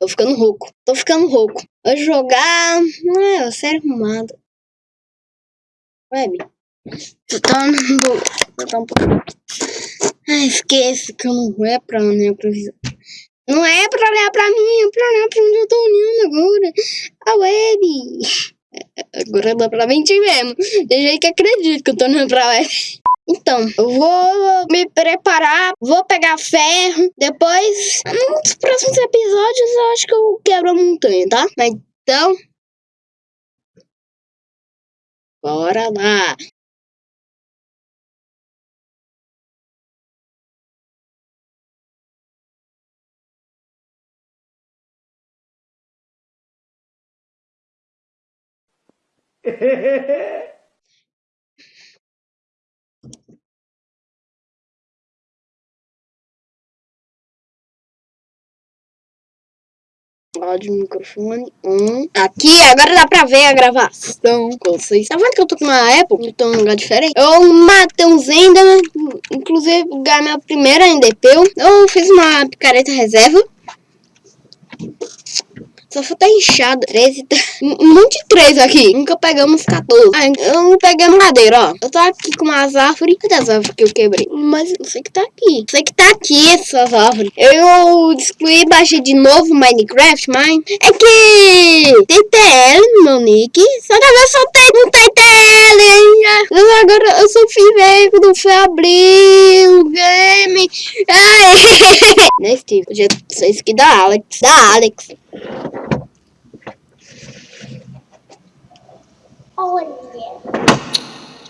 Tô ficando rouco. Tô ficando rouco. Vou jogar... Ah, sério arrumado. Web. Tô tá Tô pouco... Ai, que eu não é pra olhar pra visão. Não é pra olhar pra mim, é pra olhar pra onde eu tô olhando agora. A web. Agora dá pra mentir mesmo. Tem gente que acredita que eu tô olhando pra web. Então, eu vou me preparar, vou pegar ferro. Depois, nos próximos episódios, eu acho que eu quebro a montanha, tá? Mas então. Bora lá! áudio microfone um. Aqui, agora dá pra ver a gravação com vocês. Tá vendo que eu tô com uma Apple? Eu tô num lugar diferente. Eu matei um né? Inclusive, ganhei minha primeira NDP. Eu fiz uma picareta reserva. Só falta inchada. 13. Tá... Um monte de 3 aqui. Nunca pegamos 14. Ah, eu não peguei madeira, ó. Eu tô aqui com umas árvores. Cadê as árvores que eu quebrei? Mas eu sei que tá aqui. Sei que tá aqui essas árvores. Eu excluí baixei de novo Minecraft, mas é que TTL meu nick. Só que eu soltei no TTL. Mas agora eu sou filho quando foi abrir o game. Ai. Nesse tipo, já sei que da Alex. Da Alex. Olha.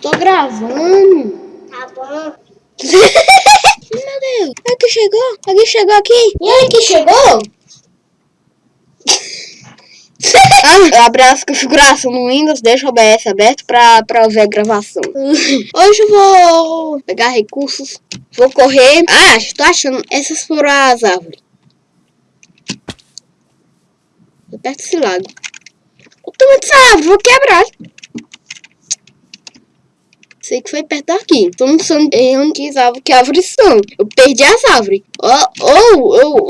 Tô gravando. Tá bom. Meu Deus. É que chegou? Alguém chegou aqui? E aí que chegou? ah, abri as configurações no Windows, deixa o OBS aberto pra, pra ver a gravação. Hoje eu vou pegar recursos, vou correr. Ah, estou achando, essas foram as árvores. Perto desse lago. Eu tô muito árvore, vou quebrar. Sei que foi perto daqui. Tô não sei onde que árvores são. Eu perdi as árvores. Ou, ou,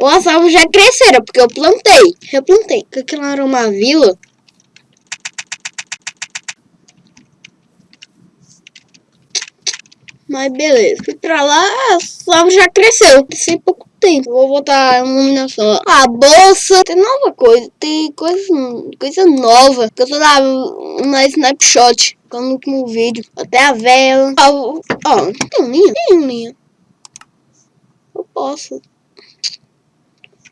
ou, as árvores já cresceram, porque eu plantei. Eu plantei. Porque aquilo era uma vila. Mas beleza. Fui pra lá, as árvores já cresceu. Cresceu pouco tempo. Vou botar a iluminação. A bolsa. Tem nova coisa. Tem coisa, coisa nova. Que eu tô na, na snapshot no último vídeo. Até a vela. Ó, ó, tem linha? Tem linha. Eu posso.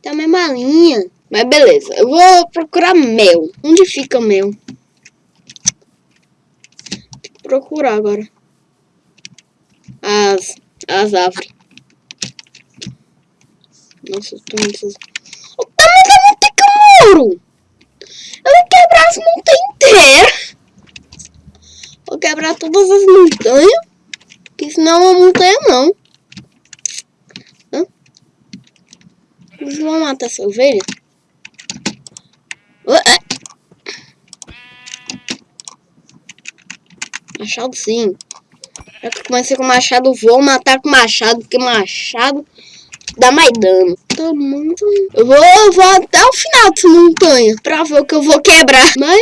Tem a mesma linha. Mas beleza, eu vou procurar mel. Onde fica mel? Tem que procurar agora. As, as árvores. Nossa, eu tô muito... O tamanho da montanha que eu moro! Eu vou quebrar as montanhas inteiras! Vou quebrar todas as montanhas. Que senão é uma montanha não. Eles vão matar essa ovelha? Ué. Machado sim. Já que comecei com machado, vou matar com machado, porque machado dá mais dano. Tá muito... Eu vou, eu vou até o final dessa montanha pra ver o que eu vou quebrar. Mas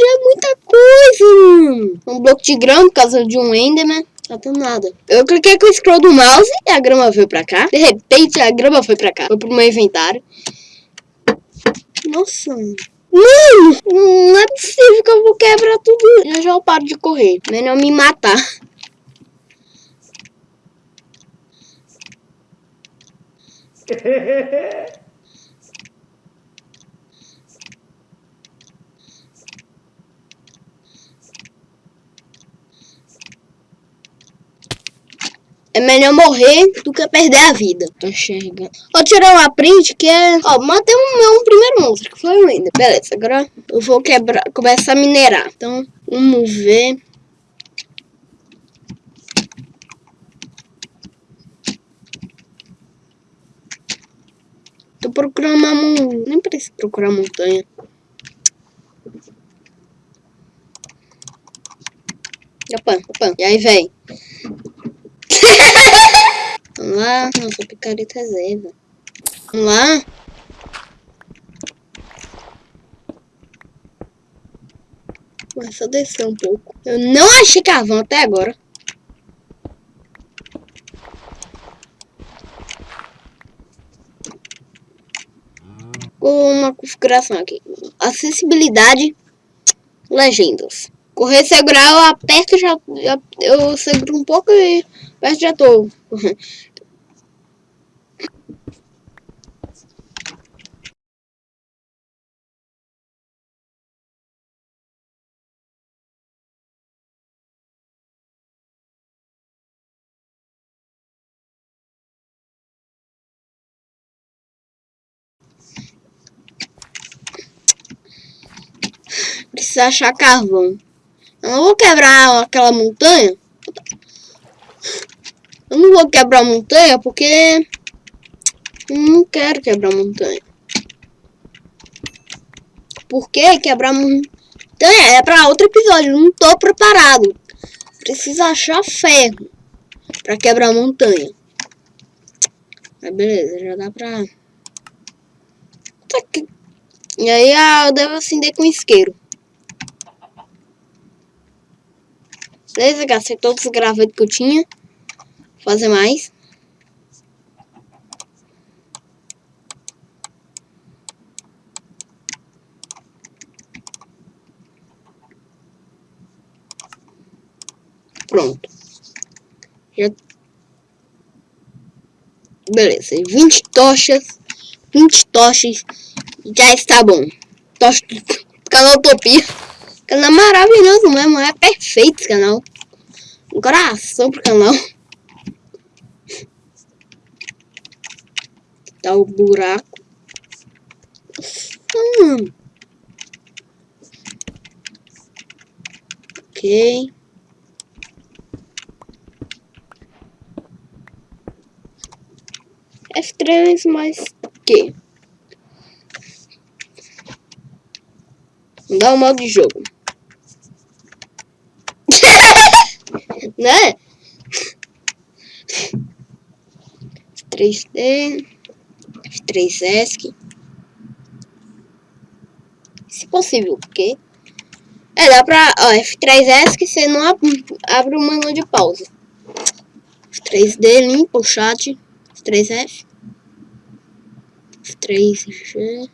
já é muita coisa. Um bloco de grama por causa de um Enderman. Tá tendo nada. Eu cliquei com o scroll do mouse e a grama veio pra cá. De repente a grama foi pra cá. Foi pro meu inventário. Nossa. Mano, não é possível que eu vou quebrar tudo. Já já eu paro de correr. Melhor me matar. É melhor morrer do que perder a vida. Tô enxergando. Vou tirar uma print que é... Ó, matei um meu primeiro monstro, que foi o Ender. Beleza, agora eu vou quebrar, começar a minerar. Então, vamos ver... Tô procurando uma montanha. Nem preciso procurar montanha. Opa, opa. E aí, vem. Vamos lá. Nossa, picareta reserva. Vamos lá. Vai só descer um pouco. Eu não achei carvão até agora. uma configuração aqui. Acessibilidade, legendas. Correr segurar, eu aperto já, já eu seguro um pouco e aperto já tô. Precisa achar carvão. Eu não vou quebrar aquela montanha. Eu não vou quebrar montanha porque... Eu não quero quebrar montanha. Porque quebrar montanha é pra outro episódio. não tô preparado. Preciso achar ferro pra quebrar montanha. Mas beleza, já dá pra... E aí eu devo acender com isqueiro. Beleza, gastei todos os gravetos que eu tinha. Vou fazer mais. Pronto. Já... Beleza, 20 tochas. 20 tochas. Já está bom. Tocha do canal Utopia canal maravilhoso mesmo, é perfeito esse canal. Um coração pro canal. Tá o buraco. Hum. Ok. F3 mais que? Dá o modo de jogo. Né? 3D, F3ESC. Se possível, porque... É, dá pra... Ó, F3ESC você não abre o menu de pausa. F3D, limpa o chat. F3F. F3G.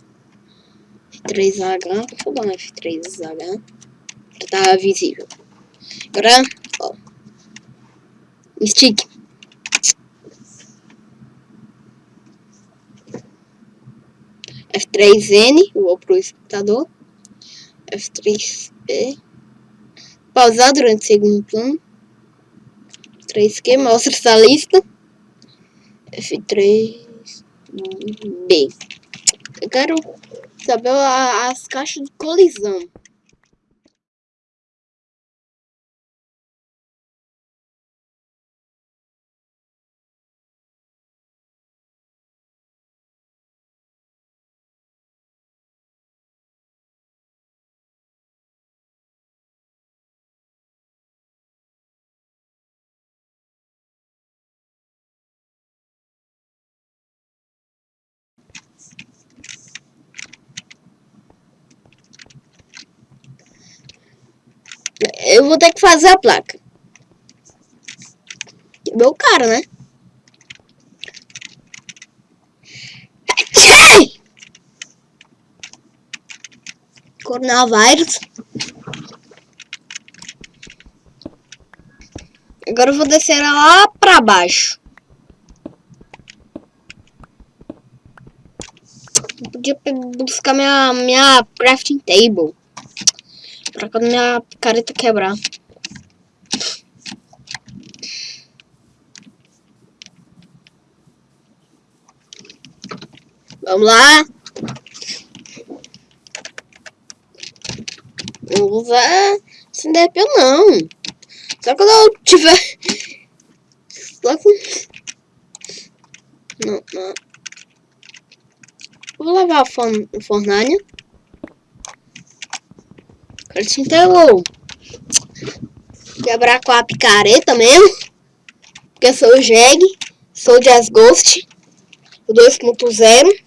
F3H. Deixa eu dar um F3H. Já tá visível. Agora. Stick. F3N, vou pro espectador. F3P. Pausar durante o segundo plano. 3Q, mostra essa lista. F3B. Eu quero saber as caixas de colisão. Vou ter que fazer a placa. Meu cara, né? Coronavírus. Agora eu vou descer lá pra baixo. Eu podia buscar minha, minha crafting table. Pra quando minha careta quebrar. Vamos lá. Não vou usar Cinderpel não. Só quando eu tiver... Só com... Não, não. Vou lavar a forn fornalha. Ele se entregou. Quebrar com a picareta mesmo. Porque eu sou o Jeg. Sou o Jazz Ghost. o 2.0.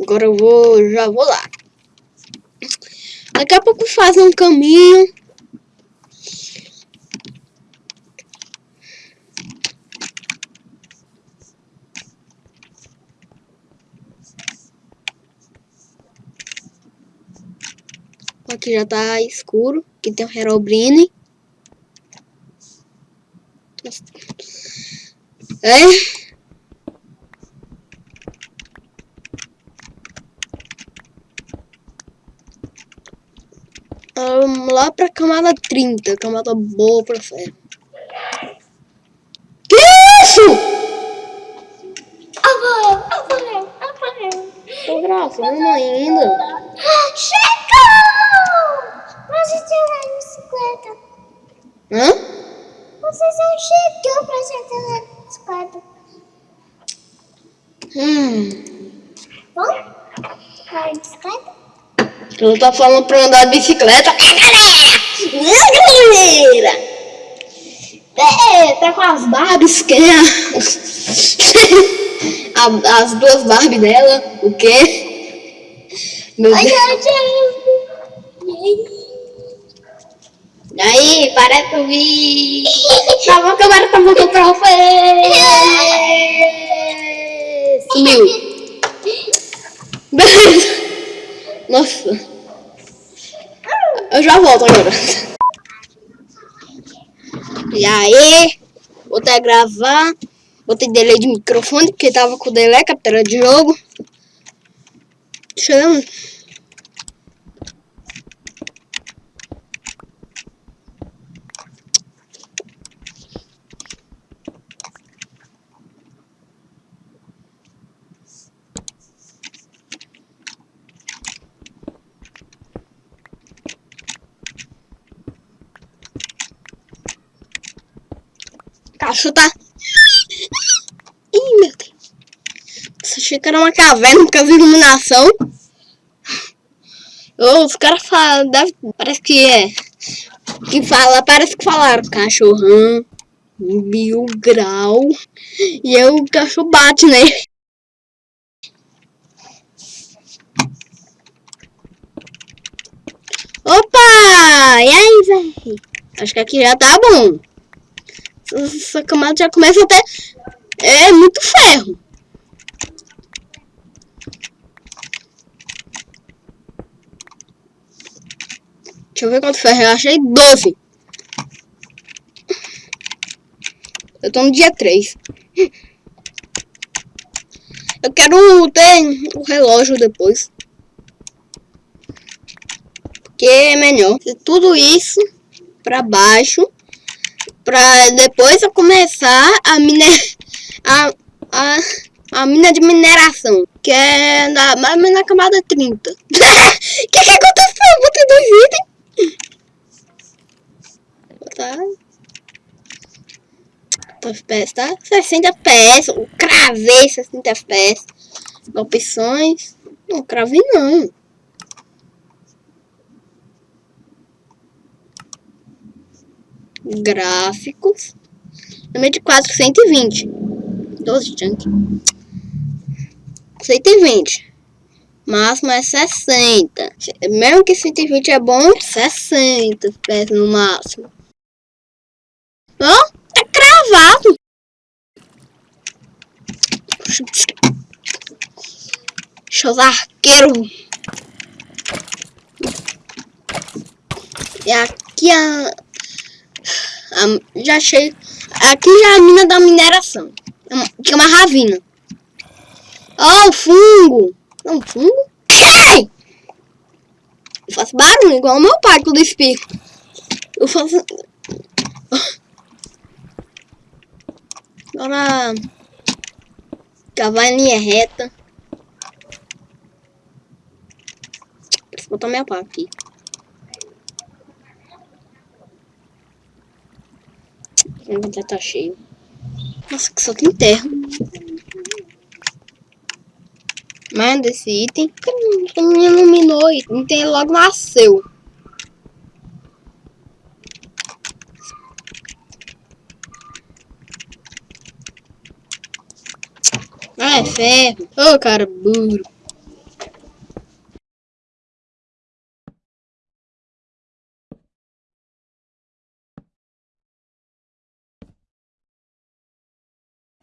Agora eu vou, já vou lá. Daqui a pouco faz um caminho. Aqui já tá escuro. Aqui tem o Herobrine. É. Vamos lá pra camada 30, camada boa pra ferro. Que isso? Avarel, avarel, avarel. Tô gravando ainda. Chegou! Hã? Você já chegou pra sentar na bicicleta. Hum. Bom? Vai de bicicleta? Eu tô falando pra andar de bicicleta. É, galera! É, galera! É, tá com as Barbies, que é As duas Barbie dela, o quê? Meu Deus. ai, ai. E para pra ouvir. Tá bom que agora tá voltando pra você. Sumiu. Beleza. Nossa. Eu já volto agora. E aí, vou até gravar. Botei delay de microfone, porque tava com delay, captura de jogo. Chama. Tá. Ih, meu Deus. Você achei que era uma caverna por causa da iluminação. Ô, os caras falam. deve- Parece que é. Que fala, parece que falaram cachorrão, mil grau. E aí o cachorro bate nele. Opa! E aí, velho? Acho que aqui já tá bom. Essa camada já começa até. É muito ferro. Deixa eu ver quanto ferro. Eu achei 12. Eu tô no dia 3. Eu quero ter o relógio depois. Porque é melhor. Tudo isso pra baixo pra depois eu começar a miner a, a, a mina de mineração, que é na, mais na camada 30. O que que aconteceu? Eu botei dois itens. Tá. Tá FPS, tá? 60 FPS. Cravei 60 FPS. Opções. Não cravei não. Gráficos. Número de 4, 120. 12 chunk. 120. Máximo é 60. Mesmo que 120 é bom, 60 FPS no máximo. Ó, é cravado. Deixa os. E aqui a, a- já achei. Aqui já é a mina da mineração. É Que é uma ravina. Ó, o fungo. Não, fungo? Ai! Eu faço barulho igual o meu pai quando espirro. Eu faço. Agora. Cavar em linha reta. Preciso botar minha pá aqui. O tá, tá cheio. Nossa, que só tem terra. Mas desse item que me iluminou o item, logo nasceu. Ah, é ferro. Ô, oh, cara burro.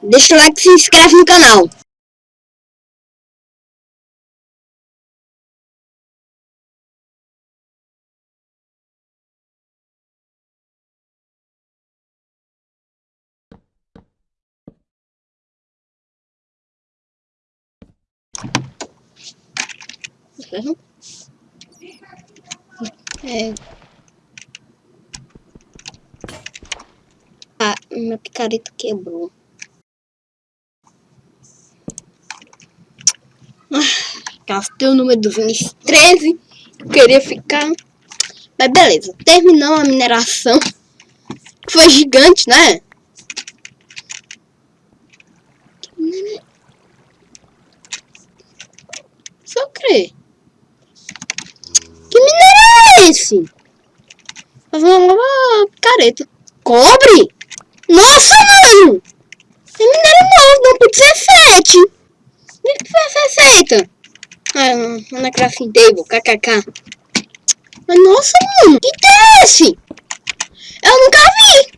Deixa o like e se inscreve no canal. É. Ah, meu picareta quebrou. Gastei o número do 13. Queria ficar. Mas beleza, terminou a mineração. Foi gigante, né? Só crer. Que minério é esse? Eu vou lavar picareta. Cobre? Nossa, mano! É minério novo, não por 17. Onde que foi essa receita? Ah, na crafting table, kkk. Mas nossa, mano, que ideia é esse? Eu nunca vi!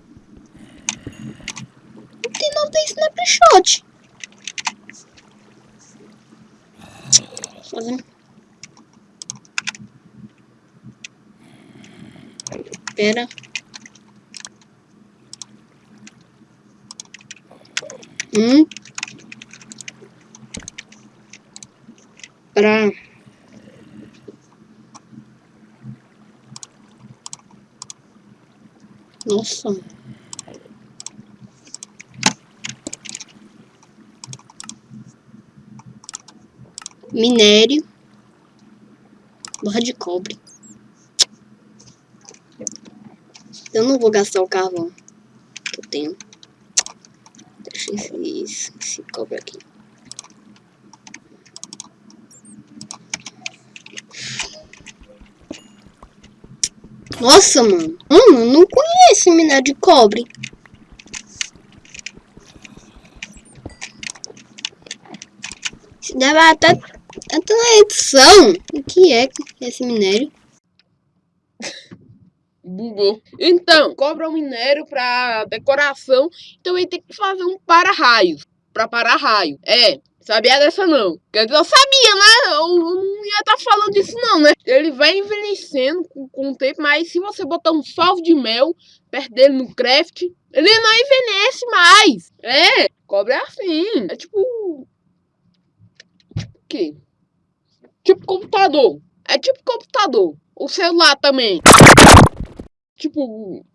Não Tem não tem snapshot. Tá Fazendo. Pera. Hum. Para Nossa. Minério. Barra de cobre. Eu não vou gastar o carvão que eu tenho. Deixa esse, esse cobre aqui. Nossa, mano. Mano, não conheço minério de cobre. Se deve até, até na edição. O que é esse minério? Bugou. Então, cobra um minério pra decoração. Então ele tem que fazer um para-raios. Pra parar raio. É, Sabia dessa não. Quer dizer, eu sabia, né? Eu, não ia estar tá falando disso não, né? Ele vai envelhecendo com, com, o tempo, mas se você botar um salvo de mel perto dele no craft, ele não envelhece mais. É, cobre assim. É tipo... Tipo o quê? Tipo computador. É tipo computador. O celular também. Tipo,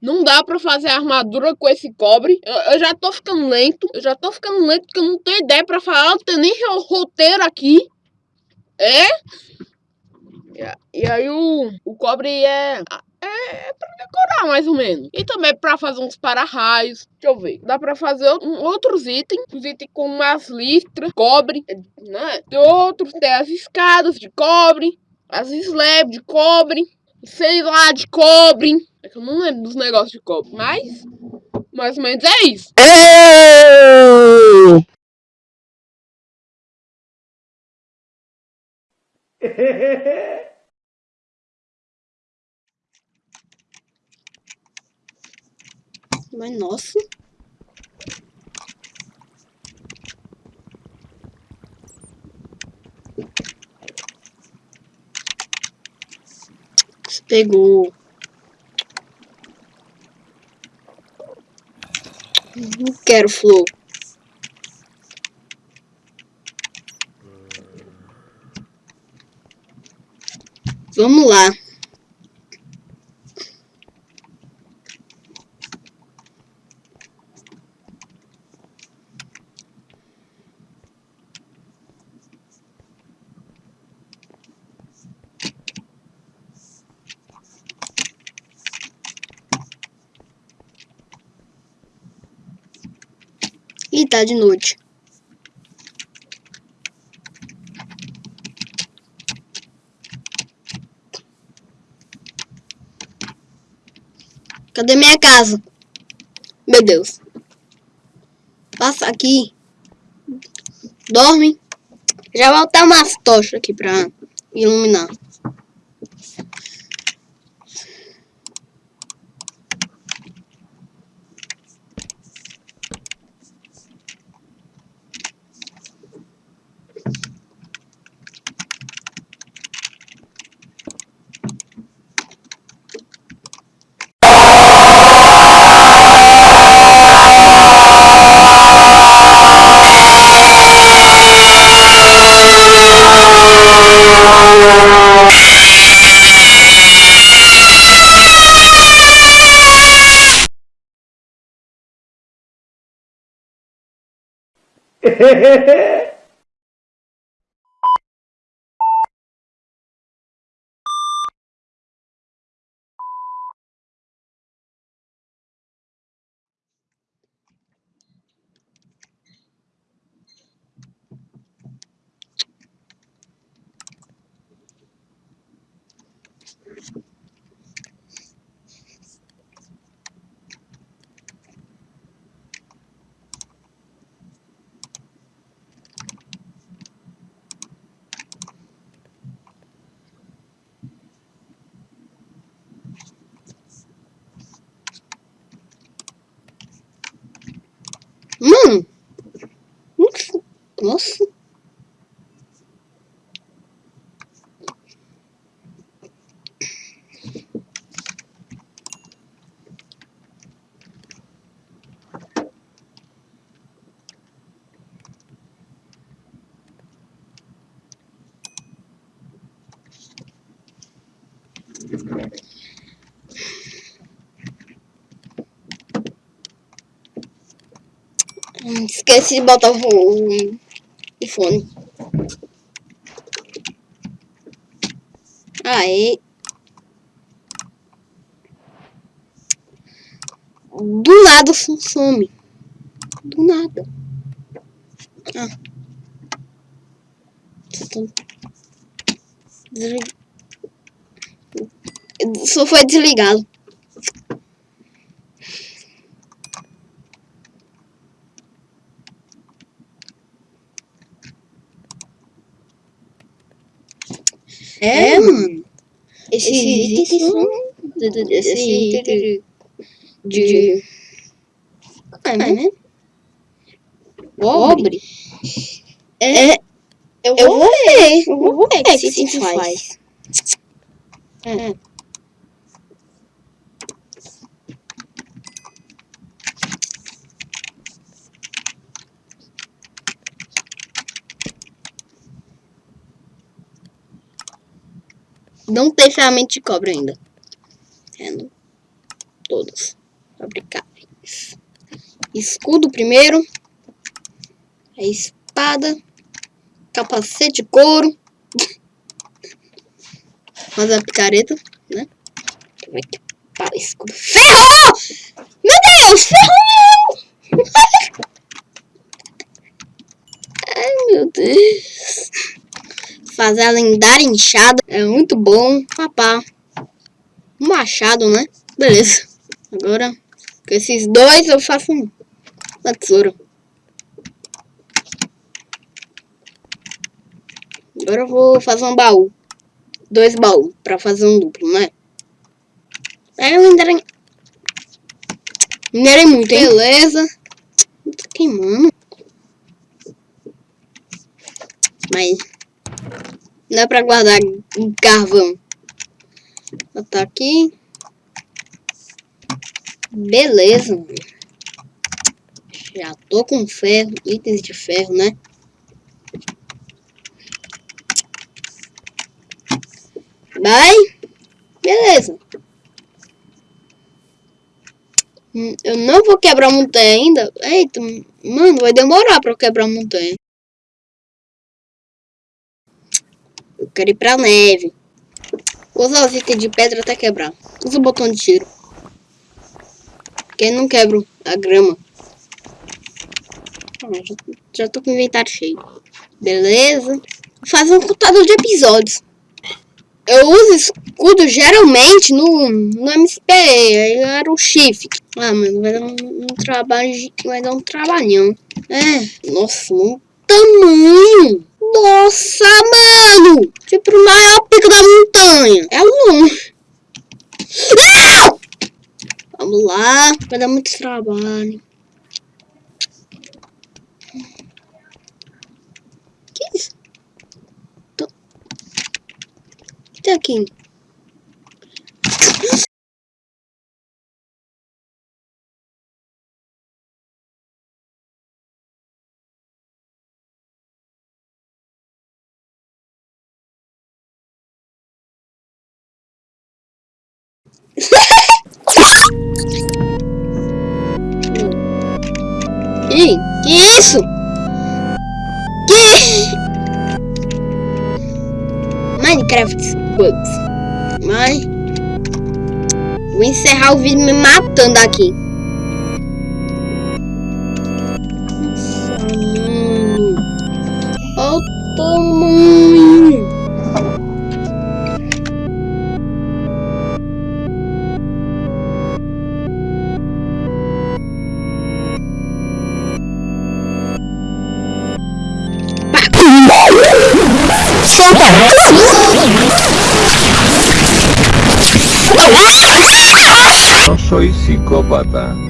não dá pra fazer armadura com esse cobre. Eu, eu, já tô ficando lento. Eu já tô ficando lento porque eu não tenho ideia pra falar. Não tenho nem roteiro aqui. É? E, e aí o, o cobre é... É pra decorar, mais ou menos. E também pra fazer uns para-raios. Deixa eu ver. Dá pra fazer um, outros itens. Os itens com umas listras, cobre, né? Tem outros, tem as escadas de cobre. As slabs de cobre. Sei lá, de cobre. É que eu não lembro dos negócios de copo, mas mais ou menos é isso. Mas nossa. Pegou. Não quero flor. Vamos lá. E tá de noite. Cadê minha casa? Meu Deus. Passa aqui. Dorme. Já vou botar umas tochas aqui pra iluminar. Ha. Nossa. Nossa. Hum, Esqueci de botar o, o, o fone. Aí. Do nada some-. Do nada. Ah. Só foi desligado. É, mano. Esses itens são. Esse item de. de. É, né? Pobre. É. Eu vou ver. Eu vou ver o que esse item faz. É. Não tem ferramenta de cobre ainda. Tendo todos fabricáveis. Escudo primeiro. A espada. Capacete de couro. Fazer a picareta, né? Eu ver aqui. Pá, escudo. Ferrou! Meu Deus! Ferrou! Ai, meu Deus. Fazer a lendária inchada é muito bom. Papá. Um machado, né? Beleza. Agora, com esses dois eu faço um- uma tesoura. Agora eu vou fazer um baú. Dois baús pra fazer um duplo, né? Aí eu minerei... Minerei muito, hein? Beleza. Tá queimando. Mas... Não é pra guardar carvão. Botar aqui. Beleza. Já tô com ferro, itens de ferro, né? Vai. Beleza. Hum, Eu não vou quebrar montanha ainda. Eita, mano, vai demorar pra eu quebrar montanha. Eu quero ir pra neve. Vou usar os itens de pedra até quebrar. Usa o botão de tiro. Porque não quebro a grama. Ah, já, já tô com o inventário cheio. Beleza. Vou fazer um contador de episódios. Eu uso escudo geralmente no, no MSP. Aí era o shift. Ah, mano, vai dar um, um trabalho. Vai dar um trabalhão. É, nossa, não tamanho. Nossa, mano. Tipo, o maior pico da montanha. É longe. Ah! Vamos lá. Vai dar muito trabalho. Que isso? Tô... O que tem aqui? Que isso? Que... Minecraft Bugs. Mas... Vou encerrar o vídeo me matando aqui. psicópata.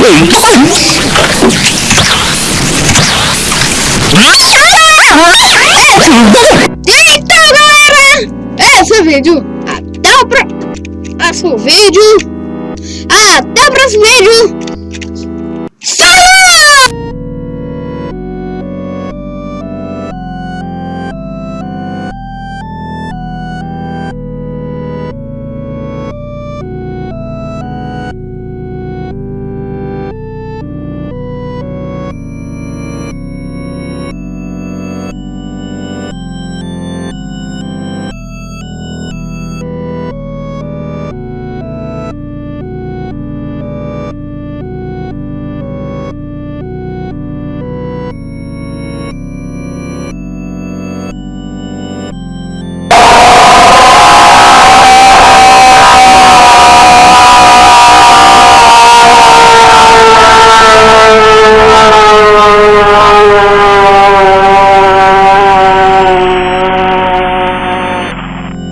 Wait. Então, galera, esse é vídeo. Até o próximo vídeo. Até o próximo vídeo.